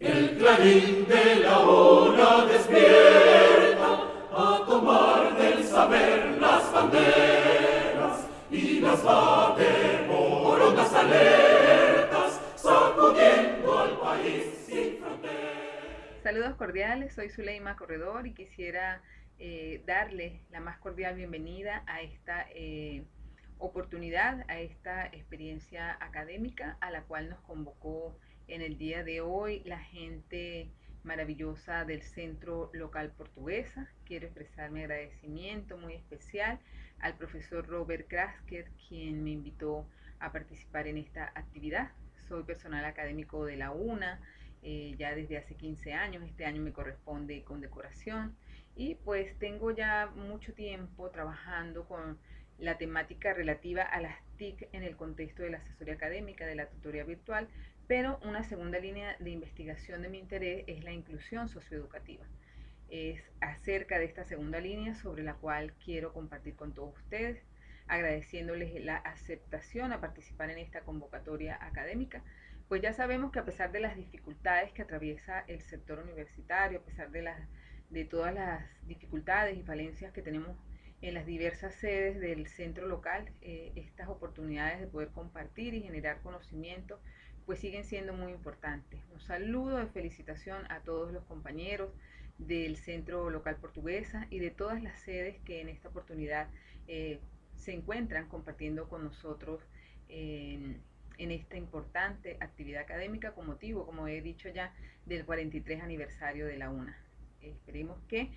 El clarín de la hora despierta a tomar del saber las banderas y las por ondas alertas, sacudiendo al país sin fronteras. Saludos cordiales, soy Zuleima Corredor y quisiera eh, darle la más cordial bienvenida a esta eh, oportunidad, a esta experiencia académica a la cual nos convocó en el día de hoy la gente maravillosa del Centro Local Portuguesa. Quiero expresar mi agradecimiento muy especial al profesor Robert Krasker, quien me invitó a participar en esta actividad. Soy personal académico de la UNA eh, ya desde hace 15 años, este año me corresponde con decoración y pues tengo ya mucho tiempo trabajando con la temática relativa a las TIC en el contexto de la asesoría académica, de la tutoría virtual, pero una segunda línea de investigación de mi interés es la inclusión socioeducativa. Es acerca de esta segunda línea sobre la cual quiero compartir con todos ustedes, agradeciéndoles la aceptación a participar en esta convocatoria académica, pues ya sabemos que a pesar de las dificultades que atraviesa el sector universitario, a pesar de, todas las dificultades y falencias que tenemos en las diversas sedes del centro local, eh, estas oportunidades de poder compartir y generar conocimiento pues siguen siendo muy importantes. Un saludo de felicitación a todos los compañeros del Centro Local Portuguesa y de todas las sedes que en esta oportunidad eh, se encuentran compartiendo con nosotros en, esta importante actividad académica con motivo, como he dicho ya, del 43 aniversario de la UNA. Esperemos que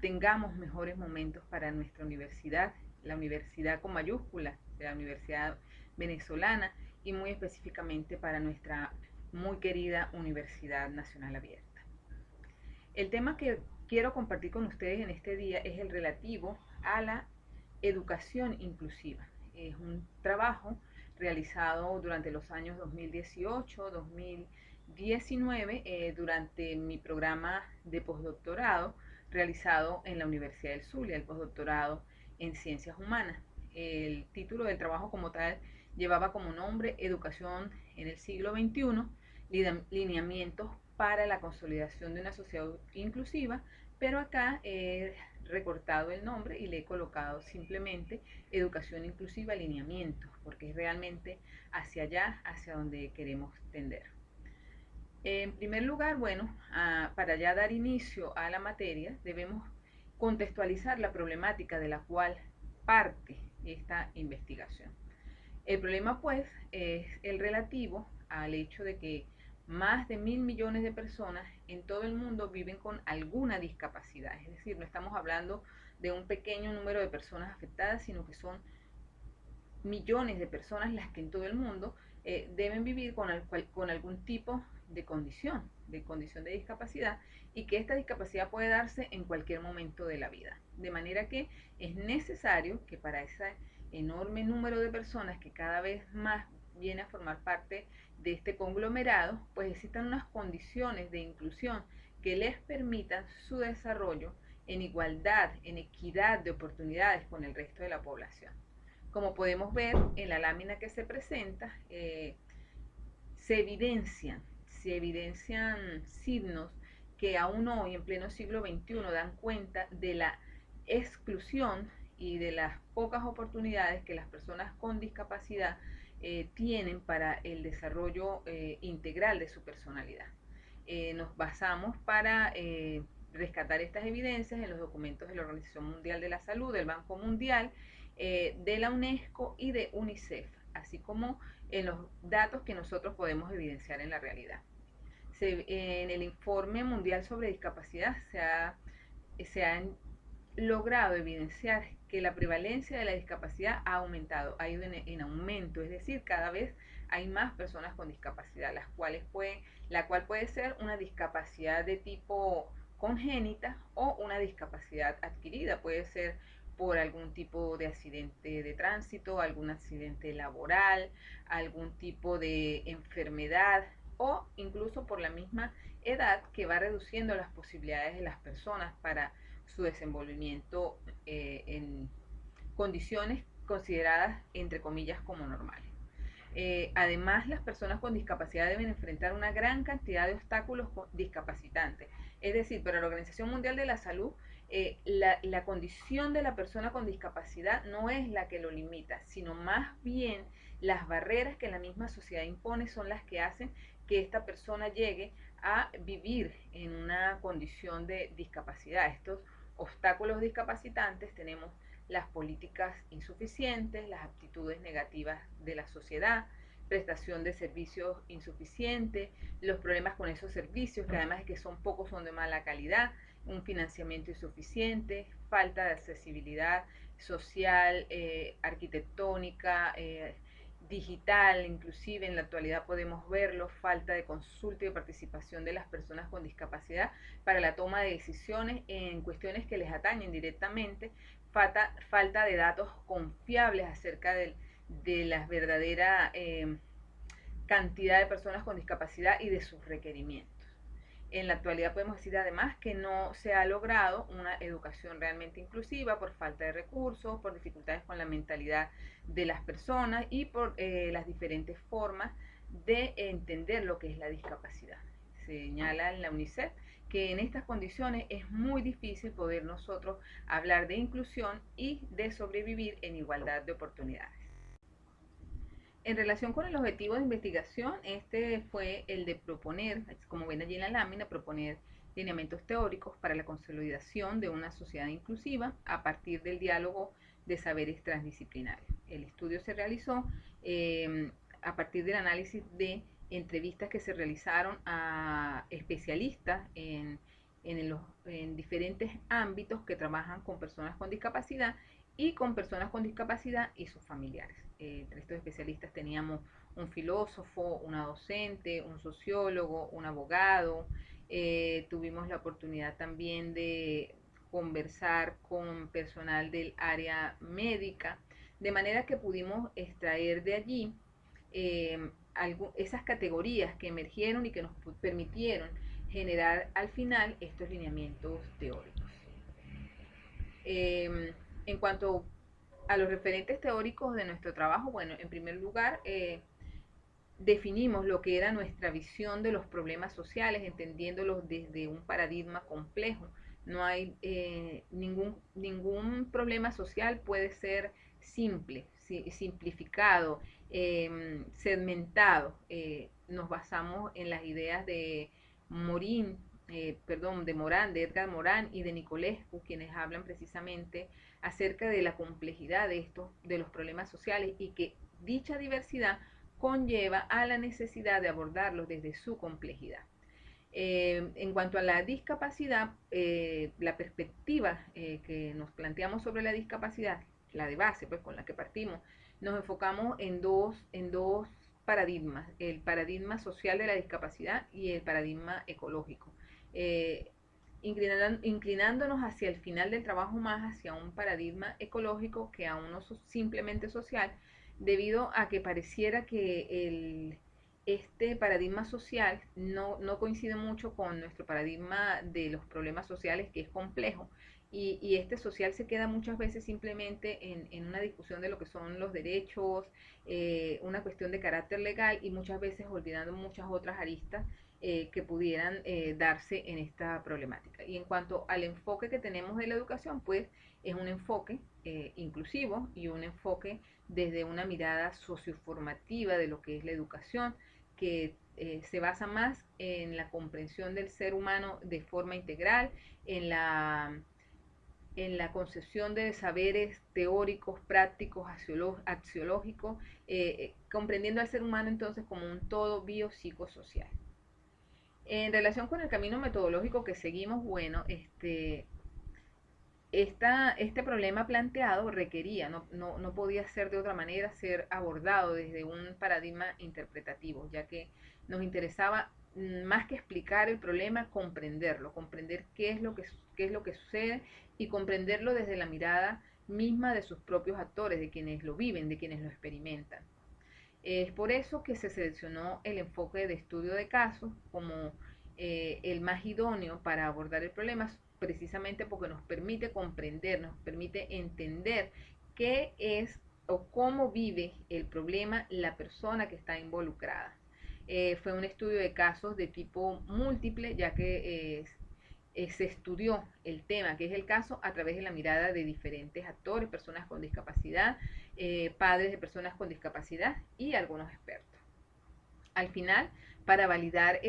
tengamos mejores momentos para nuestra universidad, la universidad con mayúsculas, la Universidad Venezolana, y muy específicamente para nuestra muy querida Universidad Nacional Abierta. El tema que quiero compartir con ustedes en este día es el relativo a la educación inclusiva. Es un trabajo realizado durante los años 2018-2019 eh, durante mi programa de postdoctorado realizado en la Universidad del Zulia, el postdoctorado en Ciencias Humanas. El título del trabajo como tal llevaba como nombre Educación en el siglo XXI, lineamientos para la consolidación de una sociedad inclusiva, pero acá he recortado el nombre y le he colocado simplemente Educación Inclusiva Lineamientos, porque es realmente hacia allá, hacia donde queremos tender. En primer lugar, bueno, para ya dar inicio a la materia, debemos contextualizar la problemática de la cual parte esta investigación. El problema pues es el relativo al hecho de que más de mil millones de personas en todo el mundo viven con alguna discapacidad. Es decir, no estamos hablando de un pequeño número de personas afectadas, sino que son millones de personas las que en todo el mundo eh, deben vivir con, con algún tipo de condición, de condición de discapacidad, y que esta discapacidad puede darse en cualquier momento de la vida. De manera que es necesario que para esa enorme número de personas que cada vez más viene a formar parte de este conglomerado, pues existan unas condiciones de inclusión que les permitan su desarrollo en igualdad, en equidad de oportunidades con el resto de la población. Como podemos ver en la lámina que se presenta, eh, se evidencian, se evidencian signos que aún hoy, en pleno siglo XXI, dan cuenta de la exclusión y de las pocas oportunidades que las personas con discapacidad eh, tienen para el desarrollo eh, integral de su personalidad. Eh, nos basamos para rescatar estas evidencias en los documentos de la Organización Mundial de la Salud, del Banco Mundial, de la UNESCO y de UNICEF, así como en los datos que nosotros podemos evidenciar en la realidad. en el informe mundial sobre discapacidad se ha, se ha logrado evidenciar que la prevalencia de la discapacidad ha aumentado, ha ido en, aumento, es decir, cada vez hay más personas con discapacidad, las cuales puede, la cual puede ser una discapacidad de tipo congénita o una discapacidad adquirida, puede ser por algún tipo de accidente de tránsito, algún accidente laboral, algún tipo de enfermedad o incluso por la misma edad que va reduciendo las posibilidades de las personas para su desenvolvimiento eh, en condiciones consideradas entre comillas como normales. Eh, además, las personas con discapacidad deben enfrentar una gran cantidad de obstáculos discapacitantes. Es decir, para la Organización Mundial de la Salud, eh, la, la, condición de la persona con discapacidad no es la que lo limita, sino más bien las barreras que la misma sociedad impone son las que hacen que esta persona llegue a vivir en una condición de discapacidad. Estos obstáculos discapacitantes tenemos las políticas insuficientes, las actitudes negativas de la sociedad, prestación de servicios insuficientes, los problemas con esos servicios, que además de que son pocos son de mala calidad, un financiamiento insuficiente, falta de accesibilidad social, eh, arquitectónica, eh, digital, inclusive en la actualidad podemos verlo, falta de consulta y participación de las personas con discapacidad para la toma de decisiones en cuestiones que les atañen directamente, falta, falta de datos confiables acerca de la verdadera eh, cantidad de personas con discapacidad y de sus requerimientos. En la actualidad podemos decir además que no se ha logrado una educación realmente inclusiva por falta de recursos, por dificultades con la mentalidad de las personas y por eh, las diferentes formas de entender lo que es la discapacidad. Señala en la UNICEF que en estas condiciones es muy difícil poder nosotros hablar de inclusión y de sobrevivir en igualdad de oportunidades. En relación con el objetivo de investigación, este fue el de proponer, como ven allí en la lámina, proponer lineamientos teóricos para la consolidación de una sociedad inclusiva a partir del diálogo de saberes transdisciplinarios. El estudio se realizó eh, a partir del análisis de entrevistas que se realizaron a especialistas en diferentes ámbitos que trabajan con personas con discapacidad y con personas con discapacidad y sus familiares. Eh, entre estos especialistas teníamos un filósofo, una docente, un sociólogo, un abogado. Eh, tuvimos la oportunidad también de conversar con personal del área médica, de manera que pudimos extraer de allí eh, esas categorías que emergieron y que nos permitieron generar al final estos lineamientos teóricos. en cuanto a los referentes teóricos de nuestro trabajo, bueno, en primer lugar, eh, definimos lo que era nuestra visión de los problemas sociales, entendiéndolos desde un paradigma complejo. No hay eh, ningún, ningún problema social puede ser simple, simplificado, em, segmentado. Eh, nos basamos en las ideas de Morín, perdón, de Morán, de Edgar Morán y de Nicolescu, quienes hablan precisamente acerca de la complejidad de estos, de los problemas sociales y que dicha diversidad conlleva a la necesidad de abordarlos desde su complejidad. Eh, en cuanto a la discapacidad, eh, la perspectiva eh, que nos planteamos sobre la discapacidad, la de base, pues con la que partimos, nos enfocamos en dos, en dos paradigmas, el paradigma social de la discapacidad y el paradigma ecológico inclinándonos hacia el final del trabajo más hacia un paradigma ecológico que a uno simplemente social, debido a que pareciera que el, este paradigma social no, coincide mucho con nuestro paradigma de los problemas sociales, que es complejo, y, este social se queda muchas veces simplemente en, una discusión de lo que son los derechos, eh, una cuestión de carácter legal y muchas veces olvidando muchas otras aristas eh, que pudieran eh, darse en esta problemática. Y en cuanto al enfoque que tenemos de la educación, pues es un enfoque eh, inclusivo y un enfoque desde una mirada socioformativa de lo que es la educación, que se basa más en la comprensión del ser humano de forma integral, en la, en la concepción de saberes teóricos, prácticos, axiológicos, comprendiendo al ser humano entonces como un todo biopsicosocial. En relación con el camino metodológico que seguimos, bueno, este, este problema planteado requería, no, no, no, podía ser de otra manera, ser abordado desde un paradigma interpretativo, ya que nos interesaba mm, más que explicar el problema, comprenderlo, comprender qué es lo que, qué es lo que sucede y comprenderlo desde la mirada misma de sus propios actores, de quienes lo viven, de quienes lo experimentan. Es por eso que se seleccionó el enfoque de estudio de casos como eh, el más idóneo para abordar el problema, precisamente porque nos permite comprender, nos permite entender qué es o cómo vive el problema la persona que está involucrada. Eh, fue un estudio de casos de tipo múltiple, ya que eh, se estudió el tema, que es el caso, a través de la mirada de diferentes actores, personas con discapacidad, padres de personas con discapacidad y algunos expertos. Al final, para validar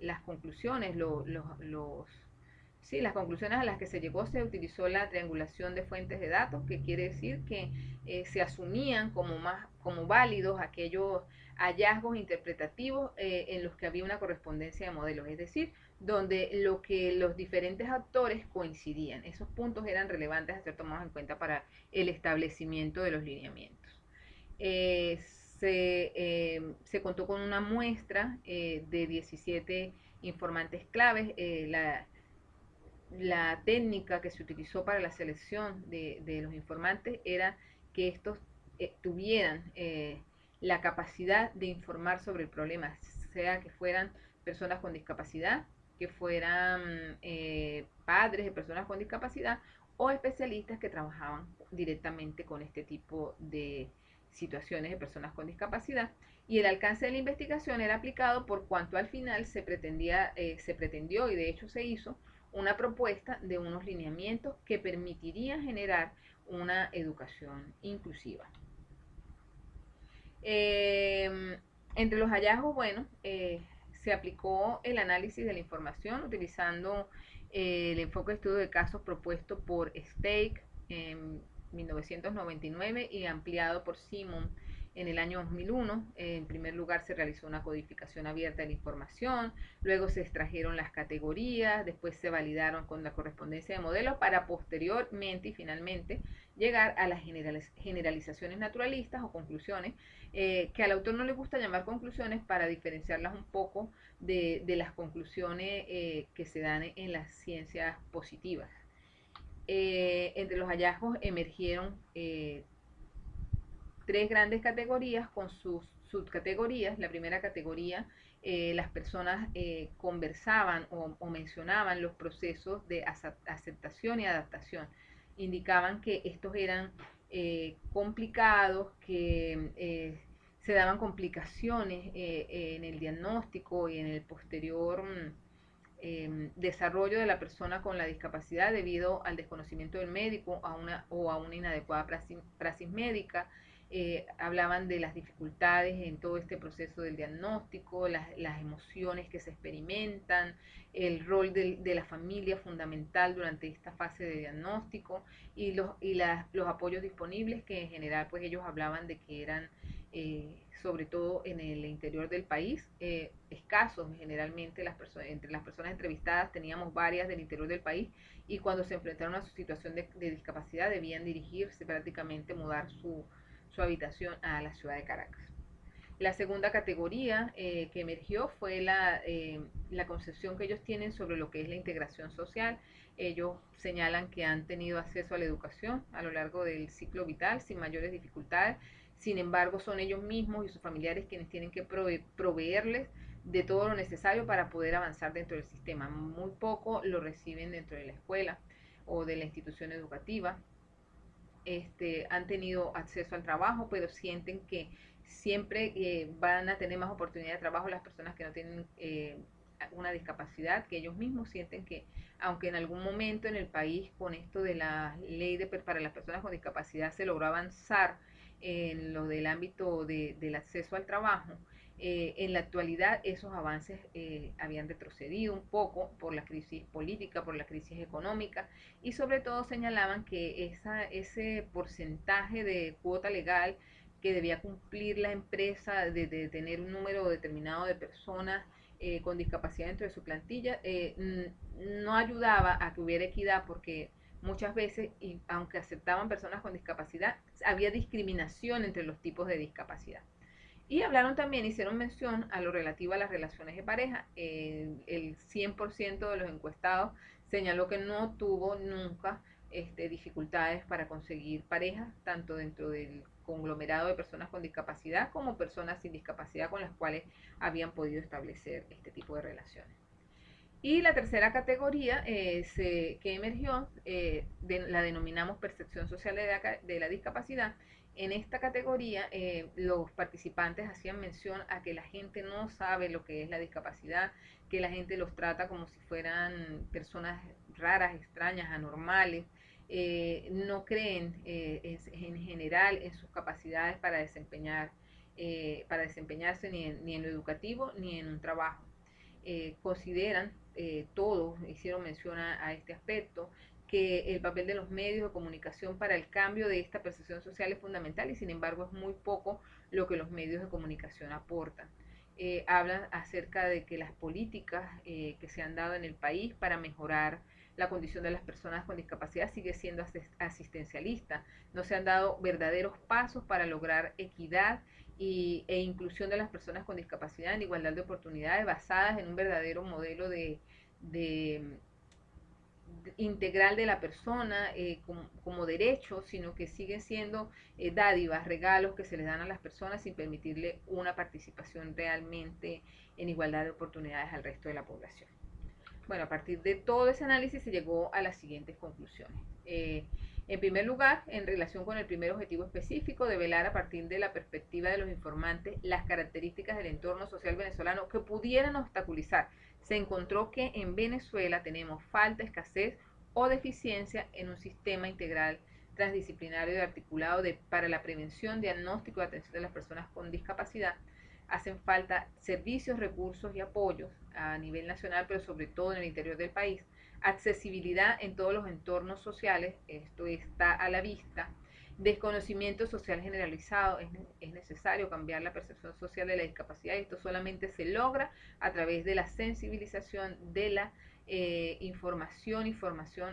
las conclusiones, las conclusiones a las que se llegó se utilizó la triangulación de fuentes de datos, que quiere decir que eh, se asumían como, más, como válidos aquellos hallazgos interpretativos eh, en los que había una correspondencia de modelos, es decir, donde lo que los diferentes actores coincidían. Esos puntos eran relevantes a ser tomados en cuenta para el establecimiento de los lineamientos. Eh, se, se, contó con una muestra de 17 informantes claves. la, la técnica que se utilizó para la selección de, los informantes era que estos eh, tuvieran eh, la capacidad de informar sobre el problema, sea que fueran personas con discapacidad, que fueran eh, padres de personas con discapacidad o especialistas que trabajaban directamente con este tipo de situaciones de personas con discapacidad y el alcance de la investigación era aplicado por cuanto al final se pretendía se pretendió y de hecho se hizo una propuesta de unos lineamientos que permitirían generar una educación inclusiva. Em, entre los hallazgos, bueno, eh, se aplicó el análisis de la información utilizando eh, el enfoque de estudio de casos propuesto por Stake en 1999 y ampliado por Simon en el año 2001, en primer lugar, se realizó una codificación abierta de la información, luego se extrajeron las categorías, después se validaron con la correspondencia de modelos para posteriormente y finalmente llegar a las generalizaciones naturalistas o conclusiones, eh, que al autor no le gusta llamar conclusiones para diferenciarlas un poco de, las conclusiones eh, que se dan en las ciencias positivas. Eh, entre los hallazgos emergieron tres grandes categorías con sus subcategorías. La primera categoría, eh, las personas eh, conversaban o, mencionaban los procesos de aceptación y adaptación. Indicaban que estos eran eh, complicados, que se daban complicaciones en el diagnóstico y en el posterior mm, em, desarrollo de la persona con la discapacidad debido al desconocimiento del médico a una, o a una inadecuada praxis médica, eh, hablaban de las dificultades en todo este proceso del diagnóstico, las, emociones que se experimentan, el rol de, la familia fundamental durante esta fase de diagnóstico y los, y los apoyos disponibles que en general pues ellos hablaban de que eran eh, sobre todo en el interior del país, eh, escasos generalmente las personas, entre las personas entrevistadas teníamos varias del interior del país y cuando se enfrentaron a su situación de discapacidad debían dirigirse prácticamente, mudar su, su habitación a la ciudad de Caracas. La segunda categoría eh, que emergió fue la, eh, la, concepción que ellos tienen sobre lo que es la integración social. Ellos señalan que han tenido acceso a la educación a lo largo del ciclo vital sin mayores dificultades. Sin embargo, son ellos mismos y sus familiares quienes tienen que proveerles de todo lo necesario para poder avanzar dentro del sistema. Muy poco lo reciben dentro de la escuela o de la institución educativa este, han tenido acceso al trabajo, pero sienten que siempre eh, van a tener más oportunidad de trabajo las personas que no tienen eh, una discapacidad, que ellos mismos sienten que, aunque en algún momento en el país con esto de la ley de, para las personas con discapacidad se logró avanzar en lo del ámbito del acceso al trabajo, eh, en la actualidad esos avances eh, habían retrocedido un poco por la crisis política, por la crisis económica y sobre todo señalaban que esa, ese porcentaje de cuota legal que debía cumplir la empresa de, tener un número determinado de personas eh, con discapacidad dentro de su plantilla no ayudaba a que hubiera equidad porque muchas veces, y aunque aceptaban personas con discapacidad, había discriminación entre los tipos de discapacidad. Y hablaron también, hicieron mención a lo relativo a las relaciones de pareja. el 100% de los encuestados señaló que no tuvo nunca este, dificultades para conseguir pareja, tanto dentro del conglomerado de personas con discapacidad como personas sin discapacidad con las cuales habían podido establecer este tipo de relaciones. Y la tercera categoría que emergió, la denominamos percepción social de la discapacidad, en esta categoría, eh, los participantes hacían mención a que la gente no sabe lo que es la discapacidad, que la gente los trata como si fueran personas raras, extrañas, anormales, eh, no creen eh, en general en sus capacidades para desempeñar, para desempeñarse ni en, ni en, lo educativo ni en un trabajo. consideran todos hicieron mención a este aspecto que el papel de los medios de comunicación para el cambio de esta percepción social es fundamental y sin embargo es muy poco lo que los medios de comunicación aportan. Eh, hablan acerca de que las políticas eh, que se han dado en el país para mejorar la condición de las personas con discapacidad sigue siendo asistencialista. No se han dado verdaderos pasos para lograr equidad y, e inclusión de las personas con discapacidad en igualdad de oportunidades basadas en un verdadero modelo de integral de la persona eh, como, derecho, sino que sigue siendo eh, dádivas, regalos que se le dan a las personas sin permitirle una participación realmente en igualdad de oportunidades al resto de la población. Bueno, a partir de todo ese análisis se llegó a las siguientes conclusiones. Eh, en primer lugar, en relación con el primer objetivo específico de velar a partir de la perspectiva de los informantes las características del entorno social venezolano que pudieran obstaculizar se encontró que en Venezuela tenemos falta, escasez o deficiencia en un sistema integral transdisciplinario y articulado de, para la prevención, diagnóstico y atención de las personas con discapacidad. Hacen falta servicios, recursos y apoyos a nivel nacional, pero sobre todo en el interior del país. Accesibilidad en todos los entornos sociales, esto está a la vista desconocimiento social generalizado, es, necesario cambiar la percepción social de la discapacidad esto solamente se logra a través de la sensibilización de la eh, información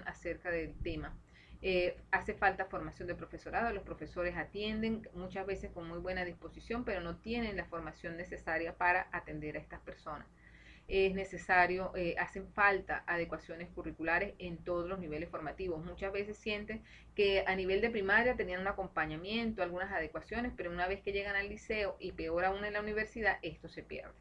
acerca del tema. Eh, hace falta formación de profesorado, los profesores atienden muchas veces con muy buena disposición, pero no tienen la formación necesaria para atender a estas personas es necesario, eh, hacen falta adecuaciones curriculares en todos los niveles formativos. Muchas veces sienten que a nivel de primaria tenían un acompañamiento, algunas adecuaciones, pero una vez que llegan al liceo y peor aún en la universidad, esto se pierde.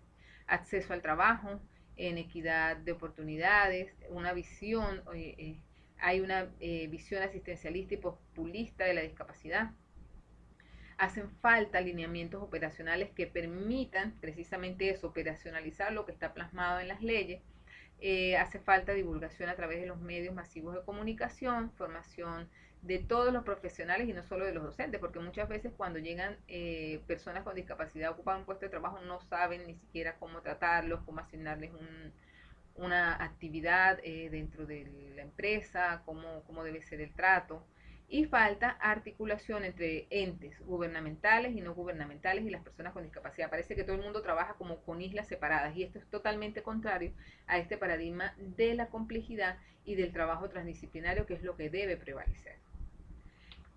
Acceso al trabajo, en equidad de oportunidades, una visión, eh, hay una eh, visión asistencialista y populista de la discapacidad hacen falta alineamientos operacionales que permitan precisamente eso, operacionalizar lo que está plasmado en las leyes. Eh, hace falta divulgación a través de los medios masivos de comunicación, formación de todos los profesionales y no solo de los docentes, porque muchas veces cuando llegan eh, personas con discapacidad ocupan un puesto de trabajo no saben ni siquiera cómo tratarlos, cómo asignarles una actividad eh, dentro de la empresa, cómo, cómo debe ser el trato y falta articulación entre entes gubernamentales y no gubernamentales y las personas con discapacidad. Parece que todo el mundo trabaja como con islas separadas y esto es totalmente contrario a este paradigma de la complejidad y del trabajo transdisciplinario que es lo que debe prevalecer.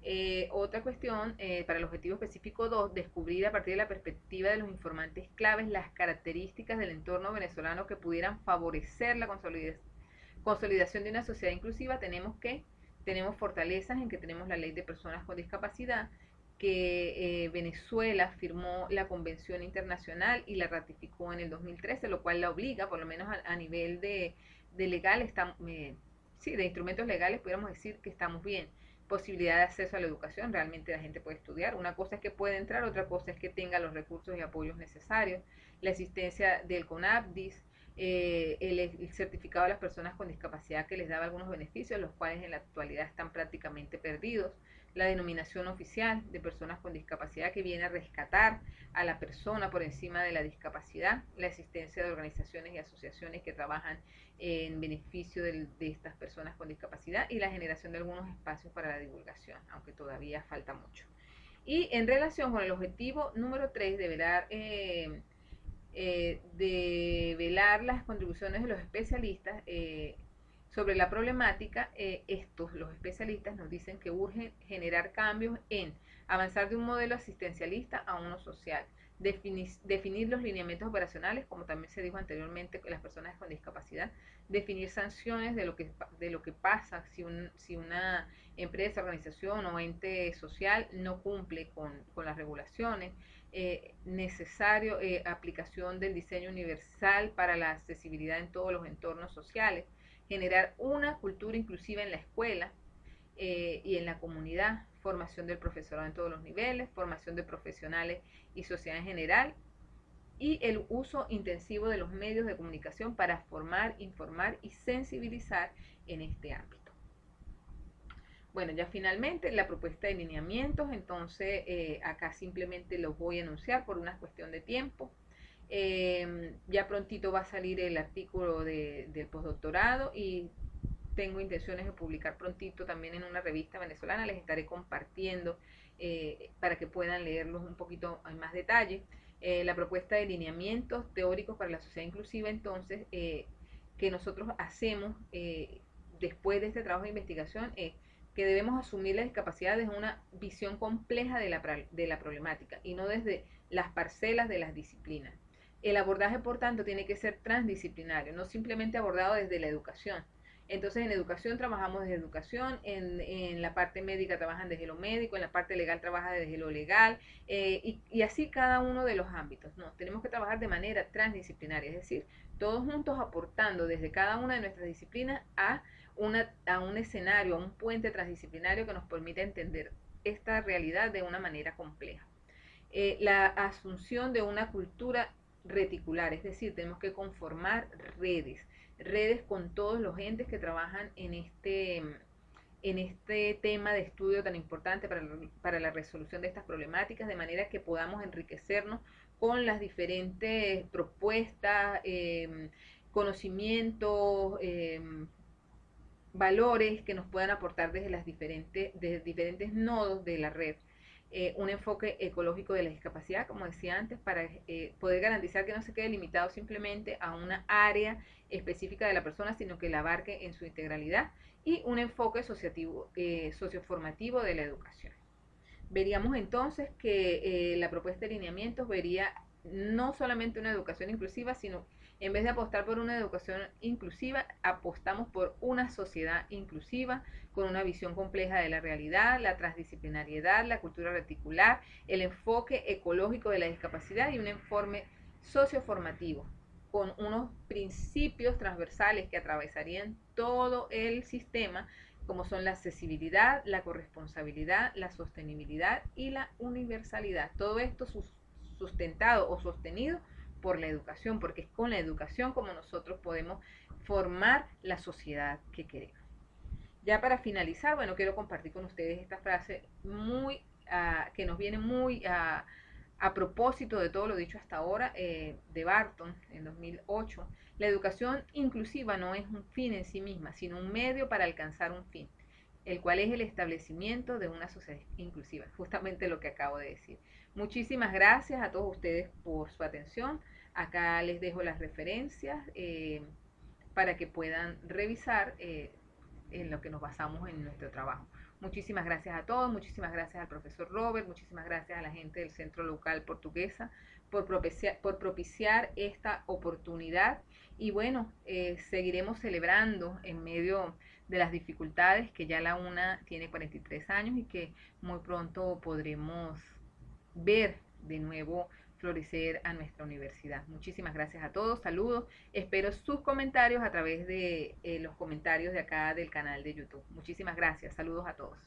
Eh, otra cuestión, eh, para el objetivo específico 2, descubrir a partir de la perspectiva de los informantes claves las características del entorno venezolano que pudieran favorecer la consolidación de una sociedad inclusiva, tenemos que tenemos fortalezas en que tenemos la ley de personas con discapacidad, que eh, Venezuela firmó la Convención Internacional y la ratificó en el 2013, lo cual la obliga, por lo menos a, nivel de, legal, está, eh, sí, de instrumentos legales, pudiéramos decir que estamos bien. Posibilidad de acceso a la educación, realmente la gente puede estudiar. Una cosa es que puede entrar, otra cosa es que tenga los recursos y apoyos necesarios. La existencia del CONAPDIS, eh, el, certificado de las personas con discapacidad que les daba algunos beneficios, los cuales en la actualidad están prácticamente perdidos, la denominación oficial de personas con discapacidad que viene a rescatar a la persona por encima de la discapacidad, la existencia de organizaciones y asociaciones que trabajan en beneficio de, estas personas con discapacidad y la generación de algunos espacios para la divulgación, aunque todavía falta mucho. Y en relación con el objetivo número 3 de velar eh, eh, de velar las contribuciones de los especialistas eh, sobre la problemática, eh, estos, los especialistas, nos dicen que urge generar cambios en avanzar de un modelo asistencialista a uno social, definir, los lineamientos operacionales, como también se dijo anteriormente, las personas con discapacidad, definir sanciones de lo que, de lo que pasa si, un, si una empresa, organización o ente social no cumple con, con las regulaciones, eh, necesario eh, aplicación del diseño universal para la accesibilidad en todos los entornos sociales, generar una cultura inclusiva en la escuela eh, y en la comunidad, formación del profesorado en todos los niveles, formación de profesionales y sociedad en general, y el uso intensivo de los medios de comunicación para formar, informar y sensibilizar en este ámbito. Bueno, ya finalmente la propuesta de lineamientos, entonces eh, acá simplemente los voy a anunciar por una cuestión de tiempo. Em, ya prontito va a salir el artículo del postdoctorado y tengo intenciones de publicar prontito también en una revista venezolana, les estaré compartiendo eh, para que puedan leerlos un poquito en más detalle. Eh, la propuesta de lineamientos teóricos para la sociedad inclusiva, entonces, que nosotros hacemos después de este trabajo de investigación es que debemos asumir la discapacidad desde una visión compleja de la, de la problemática y no desde las parcelas de las disciplinas. El abordaje, por tanto, tiene que ser transdisciplinario, no simplemente abordado desde la educación. Entonces, en educación trabajamos desde educación, en, en la parte médica trabajan desde lo médico, en la parte legal trabaja desde lo legal, eh, y, y, así cada uno de los ámbitos. No, tenemos que trabajar de manera transdisciplinaria, es decir, todos juntos aportando desde cada una de nuestras disciplinas a a un escenario, a un puente transdisciplinario que nos permite entender esta realidad de una manera compleja. Eh, la asunción de una cultura reticular, es decir, tenemos que conformar redes, redes con todos los entes que trabajan en este, en este tema de estudio tan importante para, la resolución de estas problemáticas, de manera que podamos enriquecernos con las diferentes propuestas, eh, conocimientos, eh, valores que nos puedan aportar desde las diferentes, desde diferentes nodos de la red. Eh, un enfoque ecológico de la discapacidad, como decía antes, para eh, poder garantizar que no se quede limitado simplemente a una área específica de la persona, sino que la abarque en su integralidad, y un enfoque asociativo, eh, socioformativo de la educación. Veríamos entonces que la propuesta de lineamientos vería no solamente una educación inclusiva, sino en vez de apostar por una educación inclusiva, apostamos por una sociedad inclusiva con una visión compleja de la realidad, la transdisciplinariedad, la cultura reticular, el enfoque ecológico de la discapacidad y un informe socioformativo con unos principios transversales que atravesarían todo el sistema, como son la accesibilidad, la corresponsabilidad, la sostenibilidad y la universalidad. Todo esto sustentado o sostenido por la educación, porque es con la educación como nosotros podemos formar la sociedad que queremos. Ya para finalizar, bueno, quiero compartir con ustedes esta frase muy, ah, que nos viene muy a propósito de todo lo dicho hasta ahora eh, de Barton en 2008. La educación inclusiva no es un fin en sí misma, sino un medio para alcanzar un fin, el cual es el establecimiento de una sociedad inclusiva, justamente lo que acabo de decir. Muchísimas gracias a todos ustedes por su atención. Acá les dejo las referencias eh, para que puedan revisar eh, en lo que nos basamos en nuestro trabajo. Muchísimas gracias a todos, muchísimas gracias al profesor Robert, muchísimas gracias a la gente del Centro Local Portuguesa por propiciar, esta oportunidad y bueno, eh, seguiremos celebrando en medio de las dificultades que ya la UNA tiene 43 años y que muy pronto podremos ver de nuevo florecer a nuestra universidad. Muchísimas gracias a todos, saludos, espero sus comentarios a través de eh, los comentarios de acá del canal de YouTube. Muchísimas gracias, saludos a todos.